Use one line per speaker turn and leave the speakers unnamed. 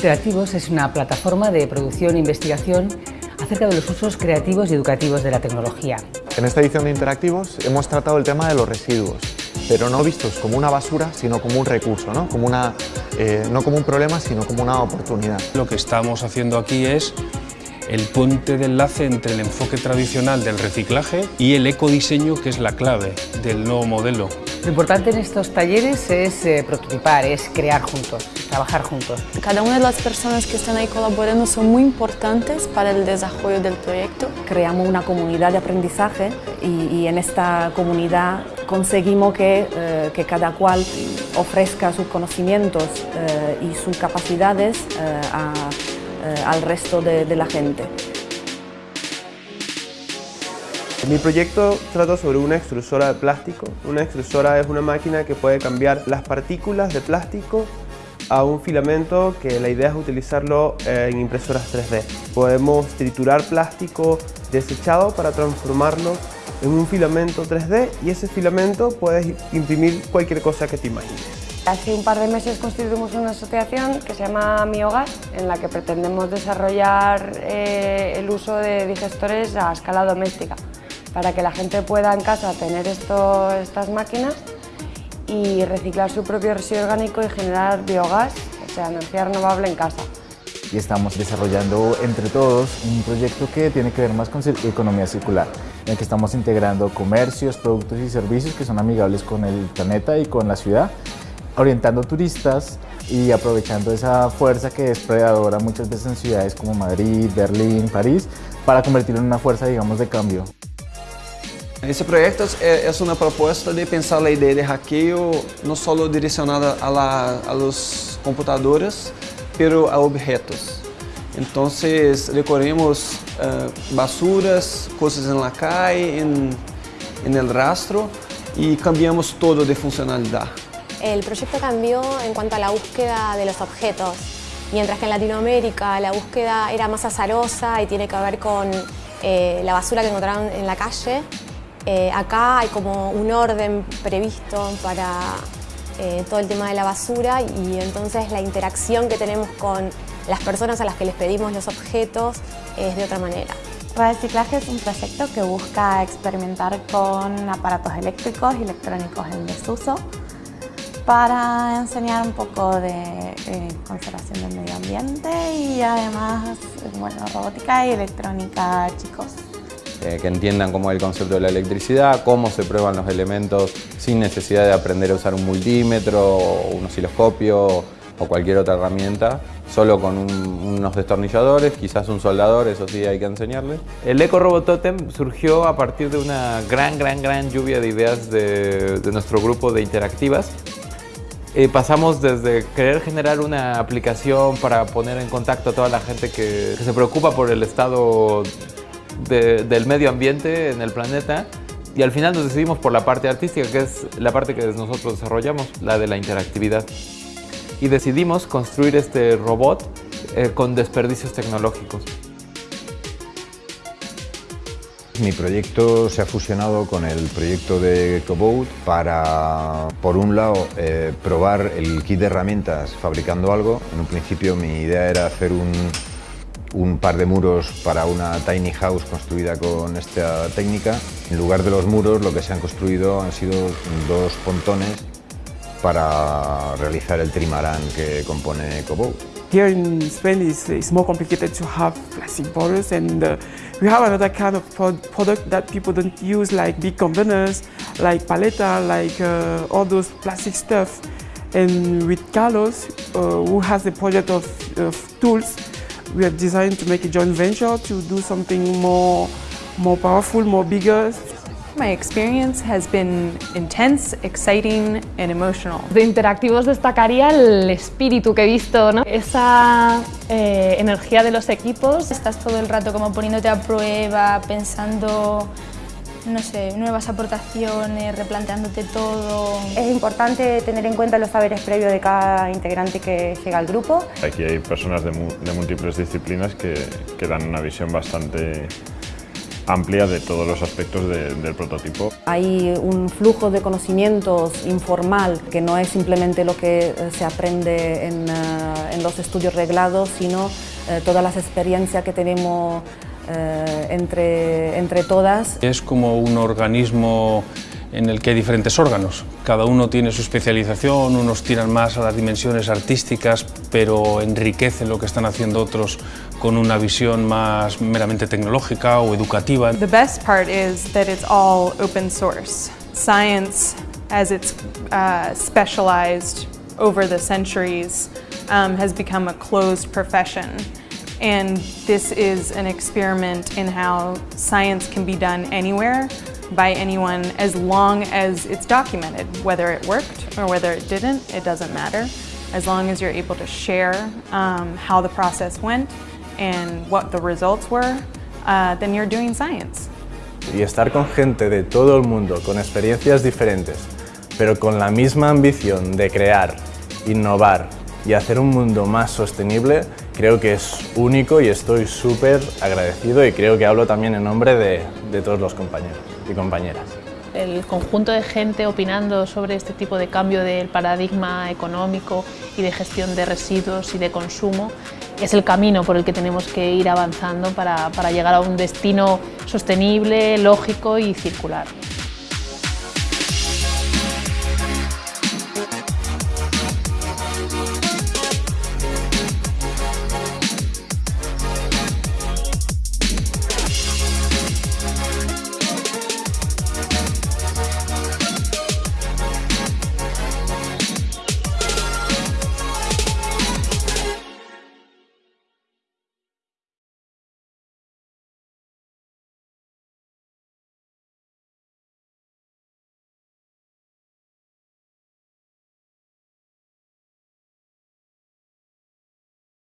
Interactivos es una plataforma de producción e investigación acerca de los usos creativos y educativos de la tecnología.
En esta edición de Interactivos hemos tratado el tema de los residuos, pero no vistos como una basura, sino como un recurso, ¿no? Como una, eh, no como un problema, sino como una oportunidad.
Lo que estamos haciendo aquí es el puente de enlace entre el enfoque tradicional del reciclaje y el ecodiseño, que es la clave del nuevo modelo.
Lo importante en estos talleres es eh, prototipar, es crear juntos, trabajar juntos.
Cada una de las personas que están ahí colaborando son muy importantes para el desarrollo del proyecto.
Creamos una comunidad de aprendizaje y, en esta comunidad conseguimos que, eh, que, cada cual ofrezca sus conocimientos eh, y sus capacidades a eh, al resto de, de la gente.
Mi proyecto trata sobre una extrusora de plástico. Una extrusora es una máquina que puede cambiar las partículas de plástico a un filamento que la idea es utilizarlo eh, en impresoras 3D. Podemos triturar plástico desechado para transformarlo en un filamento 3D y ese filamento puedes imprimir cualquier cosa que te imagines.
Hace un par de meses constituimos una asociación que se llama Mi Hogar, en la que pretendemos desarrollar eh, el uso de digestores a escala doméstica, para que la gente pueda en casa tener estas máquinas y reciclar su propio residuo orgánico y generar biogás, o sea, energía renovable en casa.
Y estamos desarrollando entre todos un proyecto que tiene que ver más con economía circular, en el que estamos integrando comercios, productos y servicios que son amigables con el planeta y con la ciudad orientando turistas y aprovechando esa fuerza que es predadora muchas veces en ciudades como Madrid, Berlín, París, para convertirlo en una fuerza, digamos, de cambio.
Esse projeto é, uma proposta de pensar a ideia de hackeio não só direcionada a, la, a los computadores, pero a objetos. Então, recorremos uh, basuras, coisas em la calle, em, em el rastro e cambiamos todo de funcionalidade.
El proyecto cambió en cuanto a la búsqueda de los objetos, mientras que en Latinoamérica la búsqueda era más azarosa y tiene que ver con eh, la basura que encontraron en la calle. Eh, acá hay como un orden previsto para eh, todo el tema de la basura y entonces la interacción que tenemos con las personas a las que les pedimos los objetos es de otra manera.
Reciclaje es un proyecto que busca experimentar con aparatos eléctricos y electrónicos en desuso para enseñar un poco de eh, conservación del medio ambiente y además bueno, robótica y electrónica chicos.
Eh, que entiendan cómo es el concepto de la electricidad, cómo se prueban los elementos sin necesidad de aprender a usar un multímetro, un osciloscopio o cualquier otra herramienta, solo con unos destornilladores, quizás un soldador, eso sí hay que enseñarles.
El Eco Robot Totem surgió a partir de una gran, gran, gran lluvia de ideas de, de nuestro grupo de interactivas eh, pasamos desde querer generar una aplicación para poner en contacto a toda la gente que, se preocupa por el estado del medio ambiente en el planeta y al final nos decidimos por la parte artística, que es la parte que nosotros desarrollamos, la de la interactividad. Y decidimos construir este robot eh, con desperdicios tecnológicos.
Mi proyecto se ha fusionado con el proyecto de Cobot para, por un lado, eh, probar el kit de herramientas fabricando algo. En un principio mi idea era hacer un, un par de muros para una tiny house construida con esta técnica. En lugar de los muros lo que se han construido han sido dos pontones para realizar el trimarán que compone Cobot.
Here in Spain it's, it's more complicated to have plastic bottles and uh, we have another kind of product that people don't use like big containers, like paleta, like uh, all those plastic stuff. And with Carlos, uh, who has a project of tools, we have designed to make a joint venture to do something more, more powerful, more bigger.
My experience has been intense, exciting and emotional.
De interactivos destacaría el espíritu que he visto, ¿no? esa eh, energía de los equipos.
Estás todo el rato como poniéndote a prueba, pensando no sé, nuevas aportaciones, replanteándote todo.
Es importante tener en cuenta los saberes previos de cada integrante que llega al grupo.
Aquí hay personas de, de múltiples disciplinas que, que dan una visión bastante amplia de todos los aspectos del prototipo.
Hay un flujo de conocimientos informal que no es simplemente lo que se aprende en, en los estudios reglados, sino todas las experiencias que tenemos entre, entre todas.
Es como un organismo en el que hay diferentes órganos. Cada uno tiene su especialización, unos tiran más a las dimensiones artísticas, pero enriquecen lo que están haciendo otros con una visión más meramente tecnológica o educativa.
The best part is that it's all open source. Science, as it's uh, specialized over the centuries, um, has become a closed profession. And this is an experiment in how science can be done anywhere by anyone as long as it's documented. Whether it worked or whether it didn't, it doesn't matter. As long as you're able to share um, how the process went and what the results were, uh, then you're doing science.
Y estar con gente de todo el mundo, con experiencias diferentes, pero con la misma ambición de crear, innovar y hacer un mundo más sostenible, creo que es único y estoy súper agradecido y creo que hablo también en nombre de, todos los compañeros y compañeras.
El conjunto de gente opinando sobre este tipo de cambio del paradigma económico y de gestión de residuos y de consumo es el camino por el que tenemos que ir avanzando para llegar a un destino sostenible, lógico y circular.